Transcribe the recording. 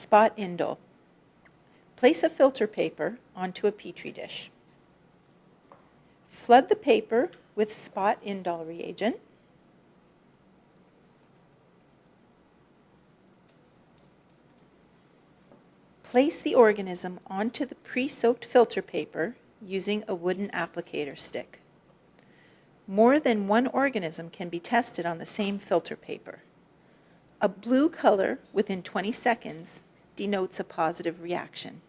Spot indole. Place a filter paper onto a Petri dish. Flood the paper with spot indole reagent. Place the organism onto the pre-soaked filter paper using a wooden applicator stick. More than one organism can be tested on the same filter paper. A blue color within 20 seconds denotes a positive reaction.